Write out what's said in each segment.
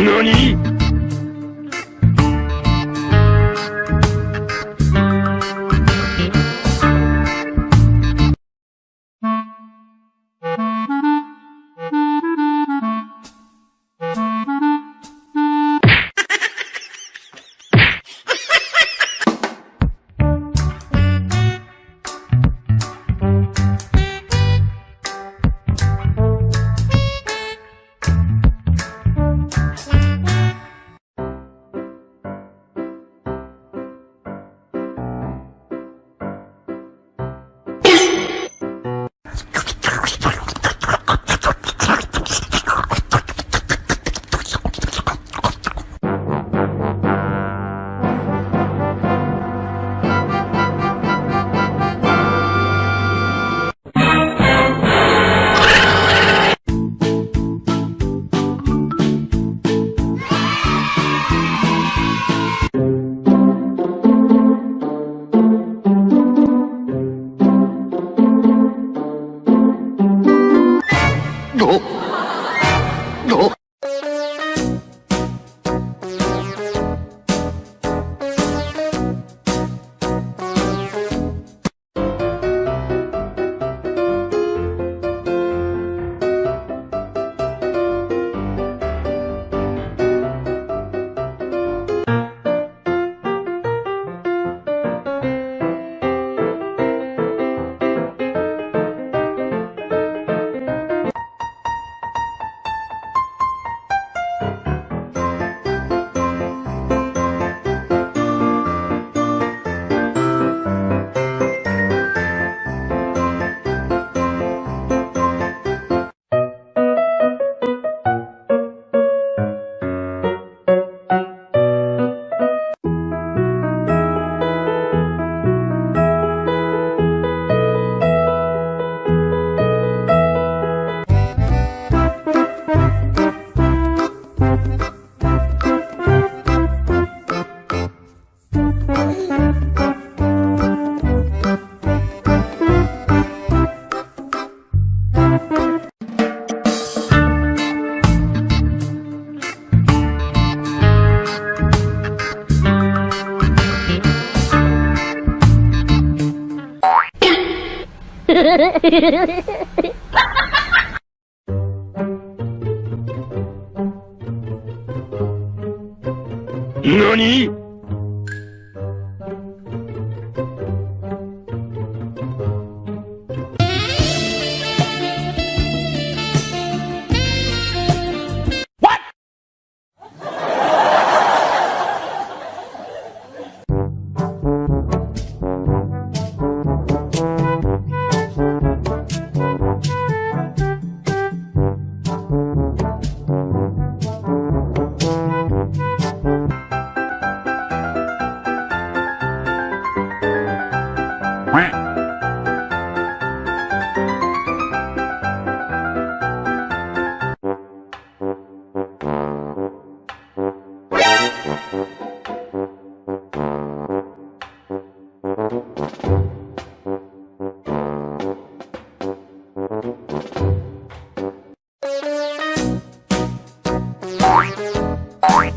何何？Bye.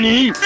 何